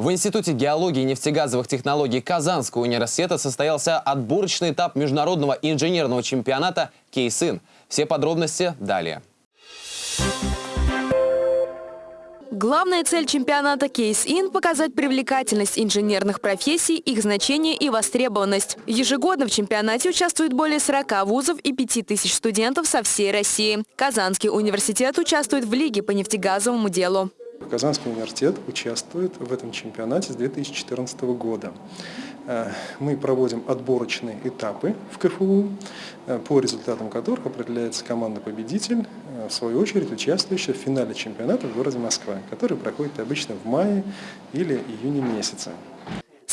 В Институте геологии и нефтегазовых технологий Казанского университета состоялся отборочный этап международного инженерного чемпионата «Кейсын». Все подробности далее. Главная цель чемпионата In – показать привлекательность инженерных профессий, их значение и востребованность. Ежегодно в чемпионате участвует более 40 вузов и 5000 студентов со всей России. Казанский университет участвует в Лиге по нефтегазовому делу. Казанский университет участвует в этом чемпионате с 2014 года. Э, мы проводим отборочные этапы в КФУ, э, по результатам которых определяется команда-победитель, э, в свою очередь участвующая в финале чемпионата в городе Москва, который проходит обычно в мае или июне месяце.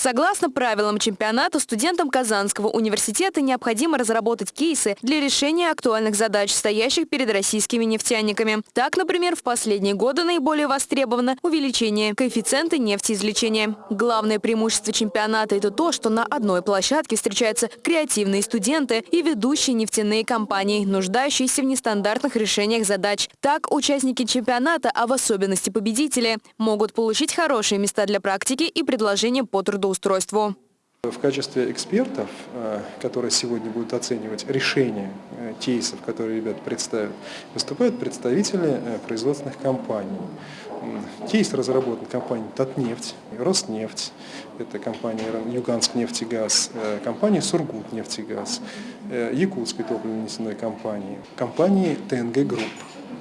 Согласно правилам чемпионата, студентам Казанского университета необходимо разработать кейсы для решения актуальных задач, стоящих перед российскими нефтяниками. Так, например, в последние годы наиболее востребовано увеличение коэффициента нефтеизвлечения. Главное преимущество чемпионата – это то, что на одной площадке встречаются креативные студенты и ведущие нефтяные компании, нуждающиеся в нестандартных решениях задач. Так, участники чемпионата, а в особенности победители, могут получить хорошие места для практики и предложения по труду трудоустройству. В качестве экспертов, э, которые сегодня будут оценивать решения э, кейсов, которые ребят представят, выступают представители э, производственных компаний. Кейс разработан компанией «Татнефть», «Роснефть», это компания «Юганск нефтегаз», компания «Сургутнефтегаз», Якутской топливно-нефтяной компании, компании «ТНГ Групп».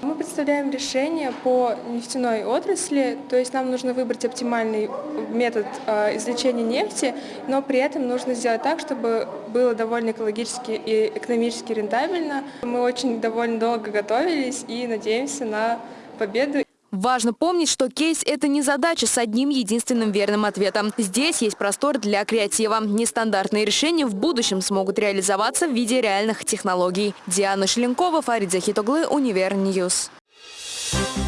Мы представляем решение по нефтяной отрасли, то есть нам нужно выбрать оптимальный метод э, извлечения нефти, но при этом нужно сделать так, чтобы было довольно экологически и экономически рентабельно. Мы очень довольно долго готовились и надеемся на победу. Важно помнить, что кейс – это не задача с одним единственным верным ответом. Здесь есть простор для креатива. Нестандартные решения в будущем смогут реализоваться в виде реальных технологий. Диана Шеленкова, Фарид Захитоглы, Univer News. Thank